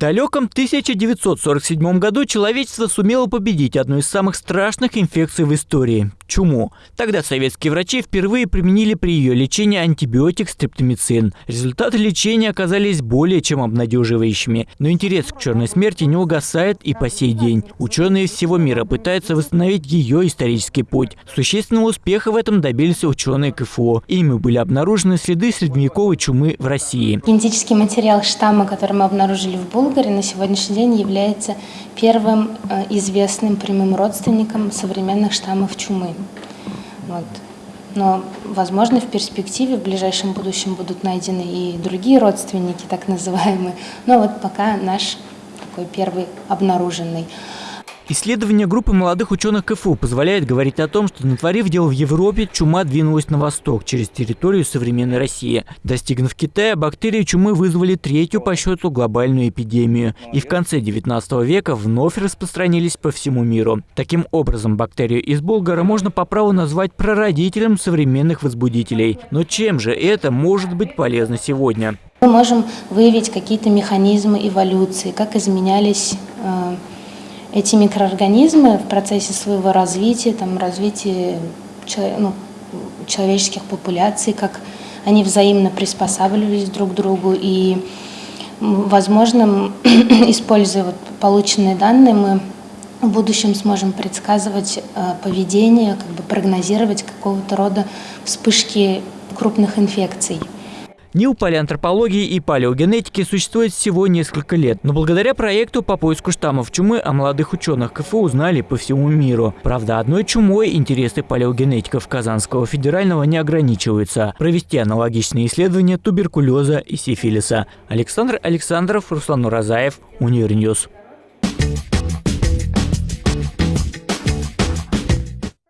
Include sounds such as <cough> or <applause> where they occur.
далеком 1947 году человечество сумело победить одну из самых страшных инфекций в истории – чуму. Тогда советские врачи впервые применили при ее лечении антибиотик стрептомицин. Результаты лечения оказались более чем обнадеживающими. Но интерес к черной смерти не угасает и по сей день. Ученые всего мира пытаются восстановить ее исторический путь. Существенного успеха в этом добились ученые КФО. Ими были обнаружены следы средневековой чумы в России. Генетический материал штамма, который мы обнаружили в Булгаре, на сегодняшний день является первым э, известным прямым родственником современных штаммов чумы. Вот. Но, возможно, в перспективе, в ближайшем будущем будут найдены и другие родственники, так называемые. Но вот пока наш такой первый обнаруженный. Исследование группы молодых ученых КФУ позволяет говорить о том, что натворив дел в Европе, чума двинулась на восток через территорию современной России. Достигнув Китая, бактерии чумы вызвали третью по счету глобальную эпидемию и в конце 19 века вновь распространились по всему миру. Таким образом, бактерию из Булгара можно по праву назвать прародителем современных возбудителей. Но чем же это может быть полезно сегодня? Мы можем выявить какие-то механизмы эволюции, как изменялись э, эти микроорганизмы в процессе своего развития, там, развития ну, человеческих популяций, как они взаимно приспосабливались друг к другу. И, возможно, <clears throat> используя вот полученные данные, мы в будущем сможем предсказывать э, поведение, как бы прогнозировать какого-то рода вспышки крупных инфекций. НИУ палеантропологии и палеогенетики существует всего несколько лет, но благодаря проекту по поиску штаммов чумы о молодых ученых КФУ узнали по всему миру. Правда, одной чумой интересы палеогенетиков Казанского федерального не ограничиваются. Провести аналогичные исследования туберкулеза и сифилиса. Александр Александров, Руслан Уразаев, Univer News.